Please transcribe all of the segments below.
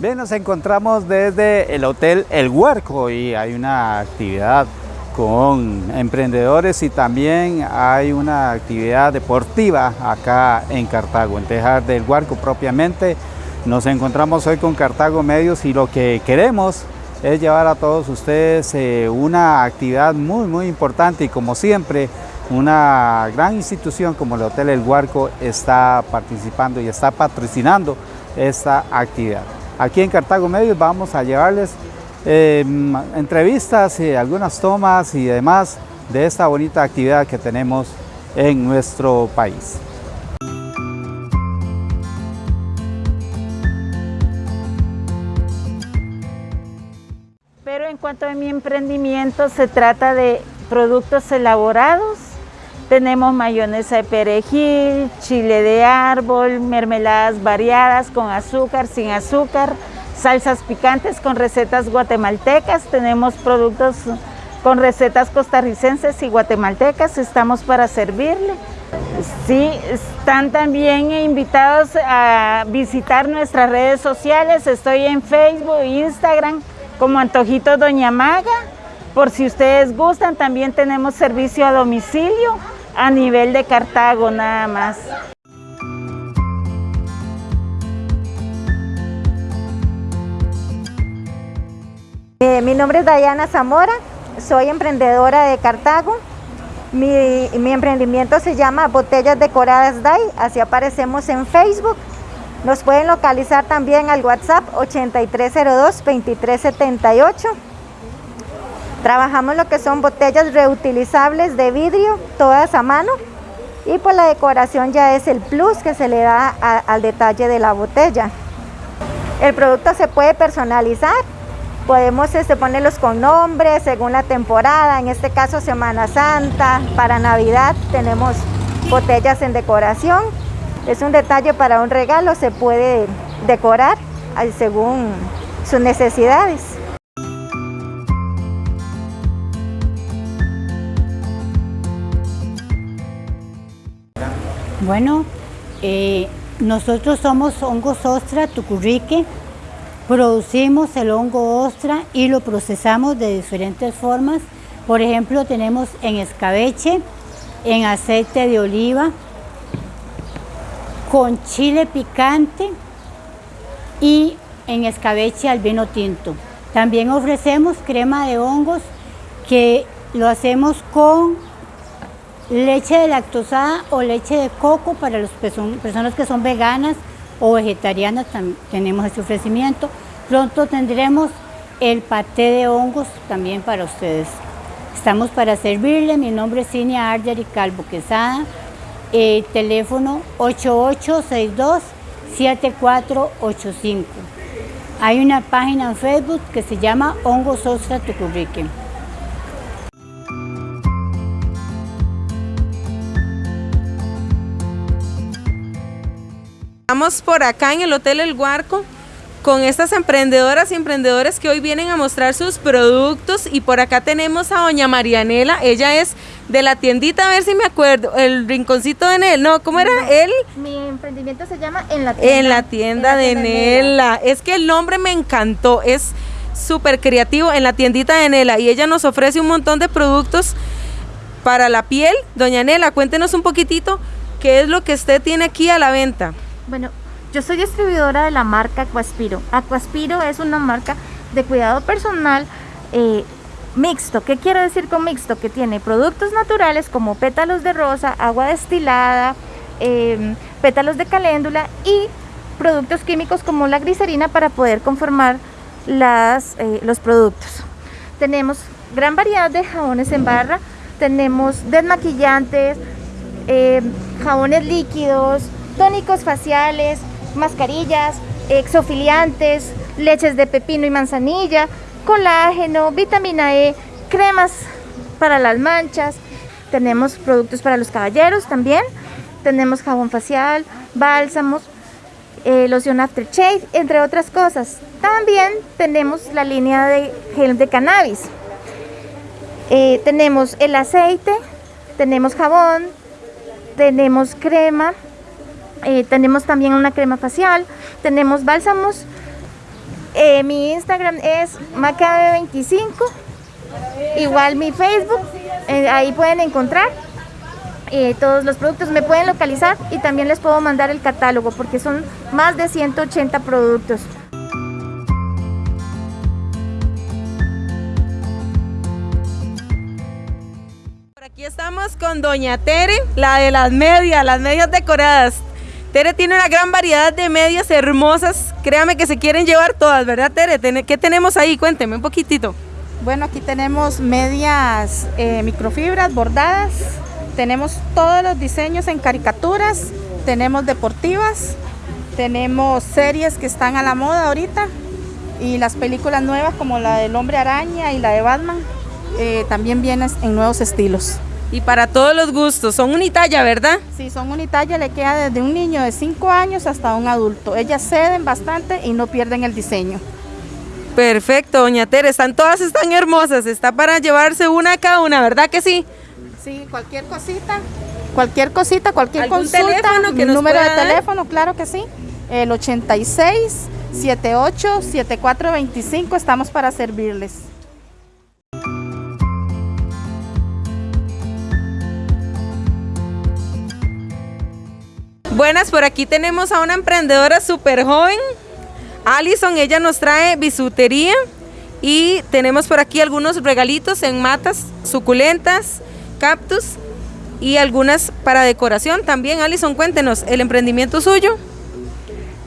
Bien, nos encontramos desde el Hotel El Huerco y hay una actividad con emprendedores y también hay una actividad deportiva acá en Cartago, en Tejar del Huerco propiamente. Nos encontramos hoy con Cartago Medios y lo que queremos es llevar a todos ustedes eh, una actividad muy muy importante y como siempre una gran institución como el Hotel El Huarco está participando y está patrocinando esta actividad. Aquí en Cartago Medios vamos a llevarles eh, entrevistas y algunas tomas y demás de esta bonita actividad que tenemos en nuestro país. Pero en cuanto a mi emprendimiento se trata de productos elaborados tenemos mayonesa de perejil, chile de árbol, mermeladas variadas con azúcar, sin azúcar, salsas picantes con recetas guatemaltecas. Tenemos productos con recetas costarricenses y guatemaltecas. Estamos para servirle. Sí, están también invitados a visitar nuestras redes sociales. Estoy en Facebook Instagram como Antojito Doña Maga. Por si ustedes gustan, también tenemos servicio a domicilio a nivel de Cartago nada más. Eh, mi nombre es Dayana Zamora, soy emprendedora de Cartago. Mi, mi, emprendimiento se llama Botellas Decoradas DAI, así aparecemos en Facebook. Nos pueden localizar también al WhatsApp 8302-2378. Trabajamos lo que son botellas reutilizables de vidrio, todas a mano. Y pues la decoración ya es el plus que se le da al detalle de la botella. El producto se puede personalizar. Podemos este, ponerlos con nombres según la temporada, en este caso Semana Santa, para Navidad tenemos botellas en decoración. Es un detalle para un regalo, se puede decorar según sus necesidades. Bueno, eh, nosotros somos Hongos Ostra Tucurrique, producimos el hongo ostra y lo procesamos de diferentes formas. Por ejemplo, tenemos en escabeche, en aceite de oliva, con chile picante y en escabeche al vino tinto. También ofrecemos crema de hongos que lo hacemos con leche de lactosada o leche de coco para las personas que son veganas o vegetarianas, tenemos este ofrecimiento. Pronto tendremos el paté de hongos también para ustedes. Estamos para servirle, mi nombre es Cinia Arder y Calvo Quesada, eh, teléfono 8862-7485. Hay una página en Facebook que se llama Hongos Ostra Tucurrique. Estamos por acá en el Hotel El Guarco con estas emprendedoras y emprendedores que hoy vienen a mostrar sus productos. Y por acá tenemos a doña Marianela, ella es de la tiendita, a ver si me acuerdo, el rinconcito de Nel, no, ¿cómo era él? Mi emprendimiento se llama En la tienda, en la tienda, de Nela, es que el nombre me encantó, es súper creativo, en la tiendita de Nela. Y ella nos ofrece un montón de productos para la piel, doña Nela, cuéntenos un poquitito qué es lo que usted tiene aquí a la venta. Bueno, yo soy distribuidora de la marca Aquaspiro. Aquaspiro es una marca de cuidado personal eh, mixto. ¿Qué quiero decir con mixto? Que tiene productos naturales como pétalos de rosa, agua destilada, em, pétalos de caléndula y productos químicos como la glicerina para poder conformar las, eh, los productos. Tenemos gran variedad de jabones en barra, tenemos desmaquillantes, em, jabones líquidos, tónicos faciales, mascarillas, exofiliantes, leches de pepino y manzanilla, colágeno, vitamina E, cremas para las manchas, tenemos productos para los caballeros también, tenemos jabón facial, bálsamos, eh, loción aftershave, entre otras cosas. También tenemos la línea de gel de cannabis. Eh, tenemos el aceite, tenemos jabón, tenemos crema, eh, tenemos también una crema facial, tenemos bálsamos Eh, mi Instagram es macabe25, igual mi Facebook, eh, ahí pueden encontrar todos los productos, me pueden localizar y también les puedo mandar el catálogo porque son más de 180 productos. Aquí estamos con Doña Tere, la de las medias, las medias decoradas. Tere tiene una gran variedad de medias hermosas. Créame que se quieren llevar todas, ¿verdad, Tere? ¿Qué tenemos ahí? Cuénteme un poquitito. Bueno, aquí tenemos medias eh, microfibras bordadas. Tenemos todos los diseños en caricaturas. Tenemos deportivas. Tenemos series que están a la moda ahorita. Y las películas nuevas como la del Hombre Araña y la de Batman. Eh, también vienen en nuevos estilos. Y para todos los gustos, son unitalla, ¿verdad? Sí, son unitalla, le queda desde un niño de 5 años hasta un adulto. Ellas ceden bastante y no pierden el diseño. Perfecto, doña Tere, están todas están hermosas, está para llevarse una a cada una, ¿verdad que sí? Sí, cualquier cosita, cualquier cosita, cualquier ¿Algún consulta, teléfono que número de teléfono, claro que sí, el 86 78 74 25, estamos para servirles. Buenas, por aquí tenemos a una emprendedora súper joven, Alison, ella nos trae bisutería y tenemos por aquí algunos regalitos en matas suculentas, cactus y algunas para decoración también. Alison, cuéntenos, ¿el emprendimiento suyo?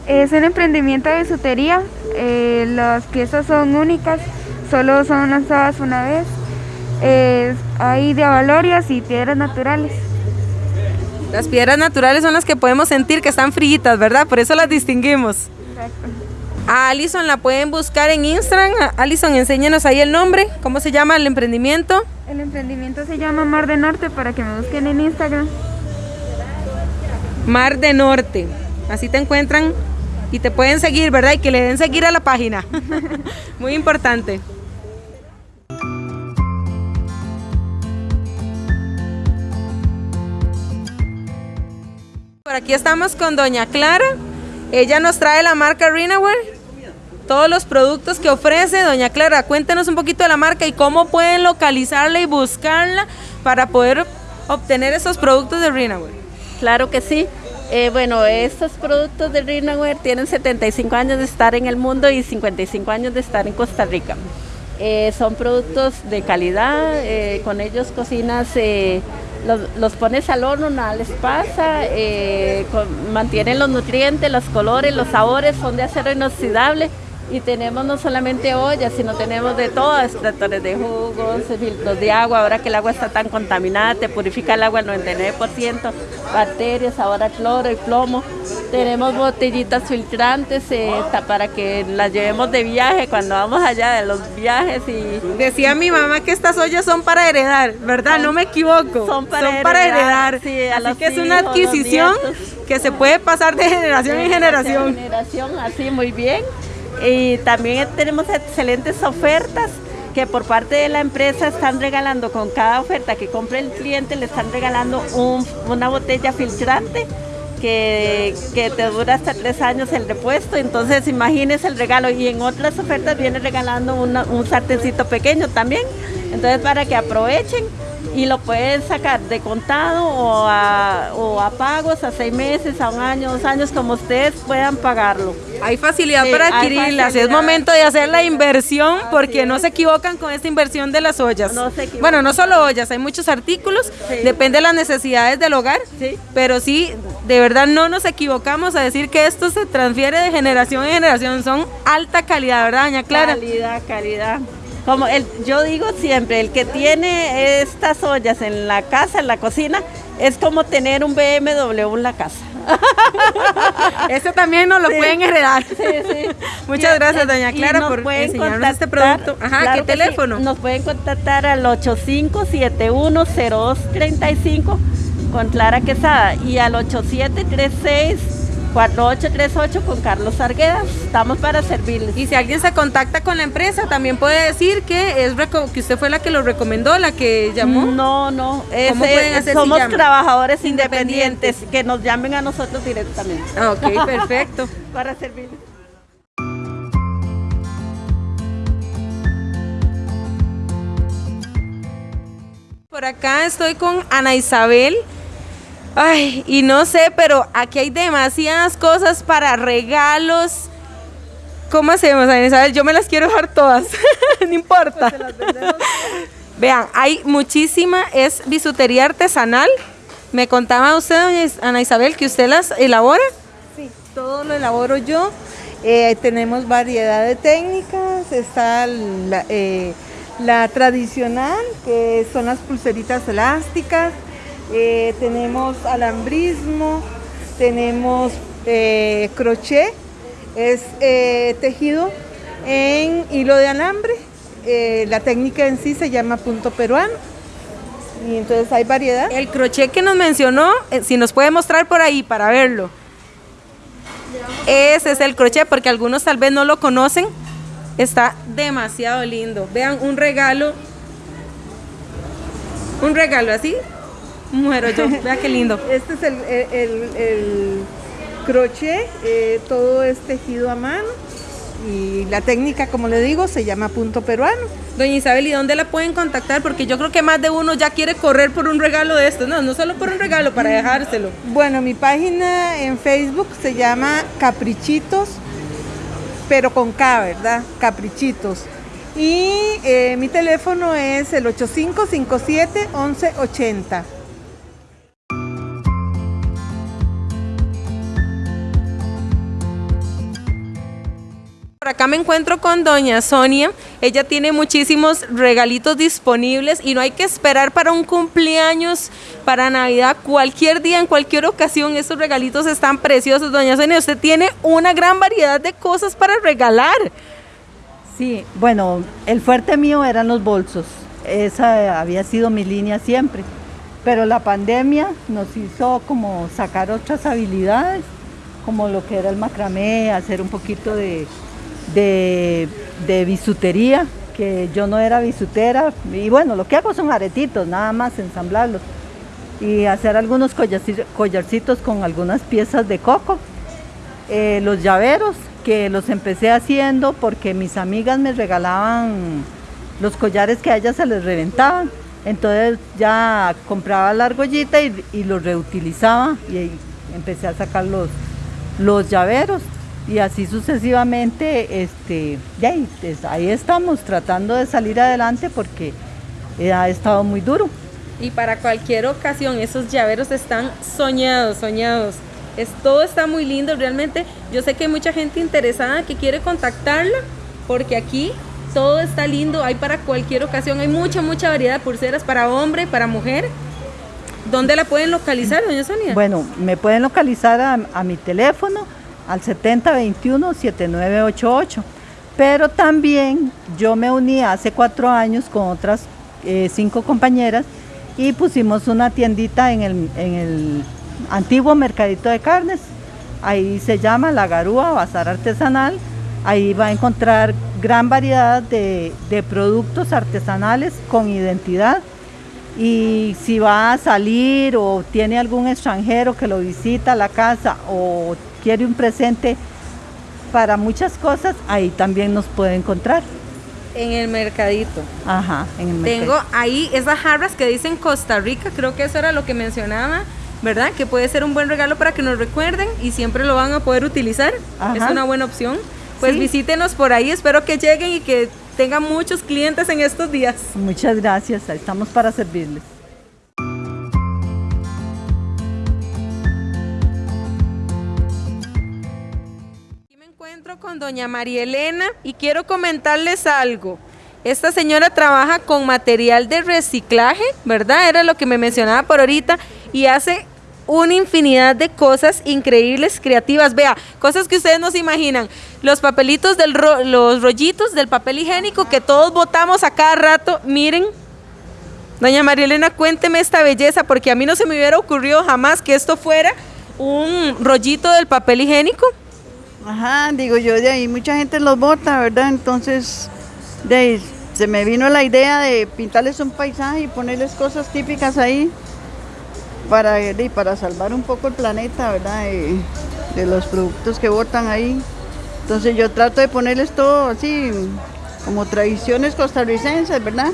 Es un emprendimiento de bisutería. eh, las piezas son únicas, solo son lanzadas una vez. Hay de avalorias y piedras naturales. Las piedras naturales son las que podemos sentir que están fríitas, ¿verdad? Por eso las distinguimos. A Alison la pueden buscar en Instagram. Alison, enséñenos ahí el nombre. ¿Cómo se llama el emprendimiento? El emprendimiento se llama Mar de Norte para que me busquen en Instagram. Mar de Norte. Así te encuentran y te pueden seguir, ¿verdad? Y que le den seguir a la página. Muy importante. Aquí estamos con Doña Clara. Ella nos trae la marca Renaware. Todos los productos que ofrece Doña Clara. Cuéntenos un poquito de la marca y cómo pueden localizarla y buscarla para poder obtener esos productos de Renaware. Claro que sí. Eh, bueno, estos productos de Rinaware tienen 75 años de estar en el mundo y 55 años de estar en Costa Rica. Eh, son productos de calidad, eh, con ellos cocinas, los, los pones al horno, nada les pasa, eh, mantienen los nutrientes, los colores, los sabores, son de acero inoxidable y tenemos no solamente ollas, sino tenemos de todo, extractores de jugos, filtros de agua, ahora que el agua está tan contaminada, te purifica el agua al 99%, bacterias, ahora cloro y plomo. Tenemos botellitas filtrantes eh, para que las llevemos de viaje cuando vamos allá de los viajes y Decía mi mamá que estas ollas son para heredar, ¿verdad? no me equivoco. son para heredar, sí, a Así que es una adquisición que se puede pasar de generación en generación. generación, así muy bien. Y también tenemos excelentes ofertas que por parte de la empresa están regalando con cada oferta que compre el cliente, le están regalando un- una botella filtrante que, que te dura hasta tres años el repuesto. Entonces imagínese el regalo. Y en otras ofertas viene regalando una- un sartencito pequeño también. Entonces para que aprovechen y lo pueden sacar de contado o a, o a pagos a seis meses, a un año, dos años, como ustedes puedan pagarlo. Hay facilidad Sí, para adquirirlas. Es facilidad. momento de hacer la inversión porque es. no se equivocan con esta inversión de las ollas. No se bueno, no solo ollas, hay muchos artículos, Sí. depende de las necesidades del hogar. Sí. Pero sí, de verdad no nos equivocamos a decir que esto se transfiere de generación en generación. Son alta calidad, ¿verdad, doña Clara? Calidad, calidad. Como el, yo digo siempre, el que tiene estas ollas en la casa, en la cocina, es como tener un BMW en la casa. Este también nos lo Sí. pueden heredar. Sí, sí. Muchas Y- gracias, doña Clara, por enseñarnos este producto. Ajá, claro ¿qué teléfono? Nos pueden contactar al 85710235 con Clara Quesada y al 8736 4838 con Carlos Arguedas. Estamos para servirles. Y si alguien se contacta con la empresa, también puede decir que es que usted fue la que lo recomendó, la que llamó. No, no. Somos trabajadores independientes, independientes, que nos llamen a nosotros directamente. Ah, ok, perfecto. para servirles. Por acá estoy con Ana Isabel Ay, y no sé, pero aquí hay demasiadas cosas para regalos. ¿Cómo hacemos, Ana Isabel? Yo me las quiero dejar todas. no importa. Vean, hay muchísima, es bisutería artesanal. Me contaba usted, doña Ana Isabel, que usted las elabora. Sí, todo lo elaboro yo. Eh, tenemos variedad de técnicas. Está la, eh, la tradicional, que son las pulseritas elásticas, eh, tenemos alambrismo, tenemos eh, crochet, es eh, tejido en hilo de alambre, la técnica en sí se llama punto peruano. Y entonces hay variedad. El crochet que nos mencionó, si nos puede mostrar por ahí para verlo. Ese es el crochet porque algunos tal vez no lo conocen. Está demasiado lindo. Vean, un regalo. Un regalo así. Muero yo. Vean qué lindo. Este es el, el, el crochet. Eh, todo es tejido a mano. Y la técnica, como le digo, se llama punto peruano. Doña Isabel, ¿y dónde la pueden contactar? Porque yo creo que más de uno ya quiere correr por un regalo de esto. No, no solo por un regalo, para dejárselo. Bueno, mi página en Facebook se llama Caprichitos pero con K, ¿verdad? Caprichitos. Y eh, mi teléfono es el 8557-1180. Acá me encuentro con doña Sonia. Ella tiene muchísimos regalitos disponibles y no hay que esperar para un cumpleaños, para Navidad, cualquier día, en cualquier ocasión. Esos regalitos están preciosos. Doña Sonia, usted tiene una gran variedad de cosas para regalar. Sí, bueno, el fuerte mío eran los bolsos. Esa había sido mi línea siempre. Pero la pandemia nos hizo como sacar otras habilidades, como lo que era el macramé, hacer un poquito de de, de bisutería, que yo no era bisutera. Y bueno, lo que hago son aretitos, nada más ensamblarlos. Y hacer algunos collarcitos con algunas piezas de coco. Eh, los llaveros, que los empecé haciendo porque mis amigas me regalaban los collares que a ellas se les reventaban. Entonces ya compraba la argollita y, y los reutilizaba y empecé a sacar los, los llaveros y así sucesivamente, este, ahí, pues, ahí estamos tratando de salir adelante porque ha estado muy duro. Y para cualquier ocasión, esos llaveros están soñados, soñados. Es, todo está muy lindo, realmente yo sé que hay mucha gente interesada que quiere contactarla porque aquí todo está lindo, hay para cualquier ocasión, hay mucha, mucha variedad de pulseras para hombre, para mujer. ¿Dónde la pueden localizar, doña Sonia? Bueno, me pueden localizar a, a mi teléfono al 7021-7988. Pero también yo me uní hace cuatro años con otras eh, cinco compañeras y pusimos una tiendita en el, en el antiguo mercadito de carnes. Ahí se llama La Garúa Bazar Artesanal. Ahí va a encontrar gran variedad de, de productos artesanales con identidad y si va a salir o tiene algún extranjero que lo visita a la casa o quiere un presente para muchas cosas, ahí también nos puede encontrar. En el mercadito. Ajá, en el mercadito. Tengo ahí esas jarras que dicen Costa Rica, creo que eso era lo que mencionaba, ¿verdad? Que puede ser un buen regalo para que nos recuerden y siempre lo van a poder utilizar. Es una buena opción. Pues visítenos por ahí, espero que lleguen y que tengan muchos clientes en estos días. Muchas gracias, estamos para servirles. con doña María Elena y quiero comentarles algo. Esta señora trabaja con material de reciclaje, ¿verdad? Era lo que me mencionaba por ahorita y hace una infinidad de cosas increíbles, creativas. Vea, cosas que ustedes no se imaginan. Los papelitos del los rollitos del papel higiénico que todos botamos a cada rato. Miren. Doña María Elena, cuénteme esta belleza porque a mí no se me hubiera ocurrido jamás que esto fuera un rollito del papel higiénico. Ajá, digo yo, de ahí mucha gente los bota, ¿verdad? Entonces, de ahí se me vino la idea de pintarles un paisaje y ponerles cosas típicas ahí para, para salvar un poco el planeta, ¿verdad? De, los productos que botan ahí. Entonces yo trato de ponerles todo así, como tradiciones costarricenses, ¿verdad?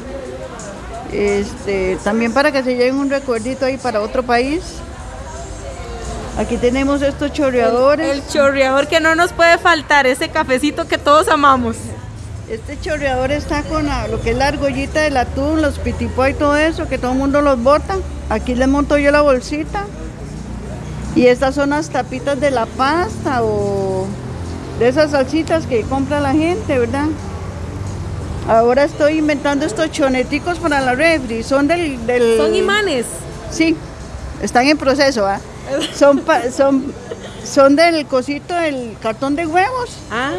Este, también para que se lleven un recuerdito ahí para otro país. Aquí tenemos estos chorreadores. El chorreador que no nos puede faltar, ese cafecito que todos amamos. Este chorreador está con la- lo que es la argollita del atún, los pitipó y todo eso, que todo el mundo los bota. Aquí le monto yo la bolsita. Y estas son las tapitas de la pasta o de esas salsitas que compra la gente, ¿verdad? Ahora estoy inventando estos choneticos para la refri. Son del... del- Son imanes. Sí, están en proceso, ¿ah? Son, pa- son, son del cosito del cartón de huevos. Ah.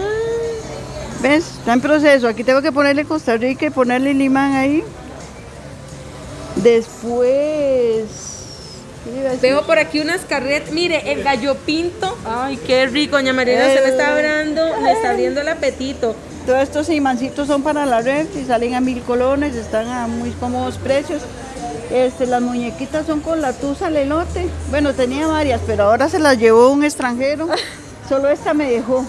¿Ves? Está en proceso. Aquí tengo que ponerle Costa Rica y ponerle limán ahí. Después... Veo por aquí unas carretas. Mire, el gallo pinto. Ay, qué rico, doña Mariela. Se me está abriendo, me está abriendo el apetito. Todos estos imancitos son para la red y salen a mil colones, están a muy cómodos precios. Este, las muñequitas son con la tusa al elote. Bueno, tenía varias, pero ahora se las llevó un extranjero. Solo esta me dejó.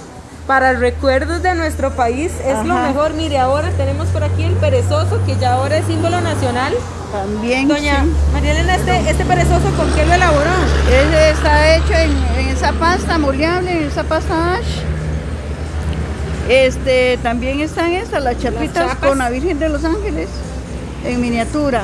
Para recuerdos de nuestro país es lo mejor. Mire, ahora tenemos por aquí el perezoso, que ya ahora es símbolo nacional. También. Doña sí. María Elena, este, este perezoso, ¿con qué lo elaboró? Está hecho en, en esa pasta moleable, en esa pasta ash. Este, también están estas, las chapitas con la Virgen de los Ángeles, en miniatura.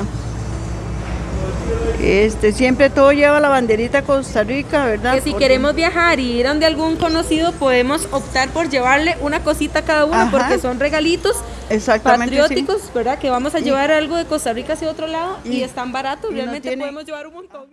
Este, siempre todo lleva la banderita Costa Rica, ¿verdad? Que si Porque- queremos viajar y ir donde algún conocido, podemos optar por llevarle una cosita a cada uno, Ajá. porque son regalitos Exactamente, sí. patrióticos, ¿verdad? Que vamos a Y- llevar algo de Costa Rica hacia otro lado y, y- están baratos, no realmente tiene- podemos llevar un montón.